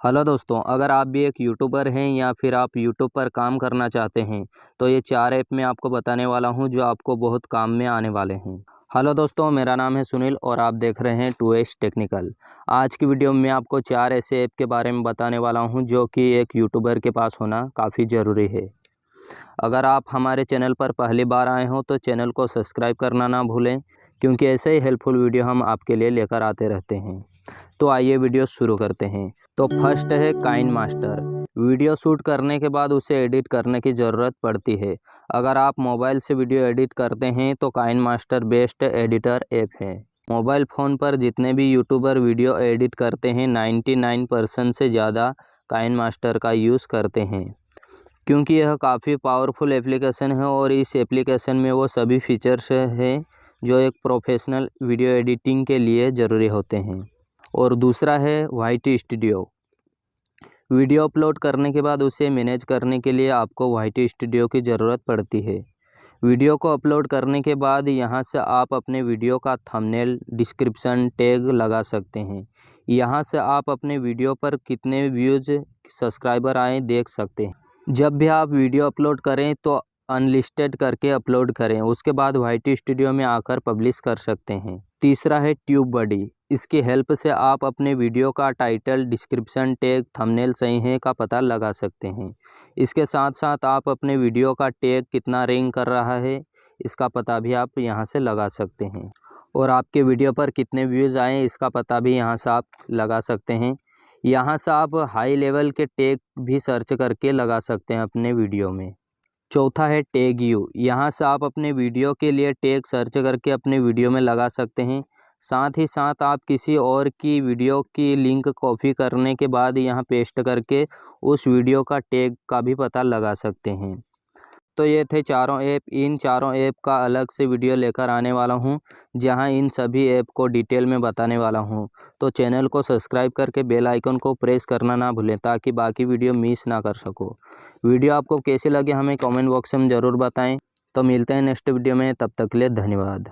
Hello दोस्तों, अगर आप भी एक यूट्यूबर हैं या फिर आप यूट्यूब पर काम करना चाहते हैं तो ये चार ऐप मैं आपको बताने वाला हूँ जो आपको बहुत काम में आने वाले हैं। हेलो दोस्तों, मेरा नाम है सुनील और आप देख रहे हैं टू एस टेक्निकल। आज की वीडियो में आपको चार ऐसे ऐप के बारे में बताने वाला हूँ जो कि एक यूट्यूबर के पास होना काफ़ी ज़रूरी है। अगर आप हमारे चैनल पर पहली बार आए हों तो चैनल को सब्सक्राइब करना ना भूलें। क्योंकि ऐसे ही हेल्पफुल वीडियो हम आपके लिए लेकर आते रहते हैं। तो आइए वीडियो शुरू करते हैं। तो फ़र्स्ट है काइन मास्टर वीडियो शूट करने के बाद उसे एडिट करने की ज़रूरत पड़ती है। अगर आप मोबाइल से वीडियो एडिट करते हैं तो KineMaster best editor app है। मोबाइल फ़ोन पर जितने भी यूट्यूबर वीडियो एडिट करते हैं 99 परसेंट से ज़्यादा काइन मास्टर का यूज़ करते हैं। क्योंकि यह काफ़ी पावरफुल एप्लीकेशन है और इस एप्लीकेशन में वो सभी फीचर्स हैं। जो एक प्रोफेशनल वीडियो एडिटिंग के लिए ज़रूरी होते हैं। और दूसरा है वाइट स्टूडियो वीडियो अपलोड करने के बाद उसे मैनेज करने के लिए आपको वाइट स्टूडियो की ज़रूरत पड़ती है। वीडियो को अपलोड करने के बाद यहाँ से आप अपने वीडियो का थंबनेल डिस्क्रिप्शन टैग लगा सकते हैं। यहाँ से आप अपने वीडियो पर कितने व्यूज़ सब्सक्राइबर आए देख सकते हैं। जब भी आप वीडियो अपलोड करें तो अनलिस्टेड करके अपलोड करें। उसके बाद वाइट स्टूडियो में आकर पब्लिश कर सकते हैं। तीसरा है ट्यूब बडी इसकी हेल्प से आप अपने वीडियो का टाइटल डिस्क्रिप्शन टैग थंबनेल सही है का पता लगा सकते हैं। इसके साथ साथ आप अपने वीडियो का टैग कितना रेंग कर रहा है, इसका पता भी आप यहाँ से लगा सकते हैं। और आपके वीडियो पर कितने व्यूज़ आए, इसका पता भी यहाँ से आप लगा सकते हैं। यहाँ से आप हाई लेवल के टैग भी सर्च करके लगा सकते हैं अपने वीडियो में। चौथा है टैग यू। यहाँ से आप अपने वीडियो के लिए टैग सर्च करके अपने वीडियो में लगा सकते हैं। साथ ही साथ आप किसी और की वीडियो की लिंक कॉपी करने के बाद यहाँ पेस्ट करके उस वीडियो का टैग का भी पता लगा सकते हैं। तो ये थे चारों ऐप। इन चारों ऐप का अलग से वीडियो लेकर आने वाला हूँ, जहाँ इन सभी ऐप को डिटेल में बताने वाला हूँ। तो चैनल को सब्सक्राइब करके बेल आइकन को प्रेस करना ना भूलें, ताकि बाकी वीडियो मिस ना कर सको। वीडियो आपको कैसे लगे हमें कमेंट बॉक्स में ज़रूर बताएँ। तो मिलते हैं नेक्स्ट वीडियो में, तब तक के लिए धन्यवाद।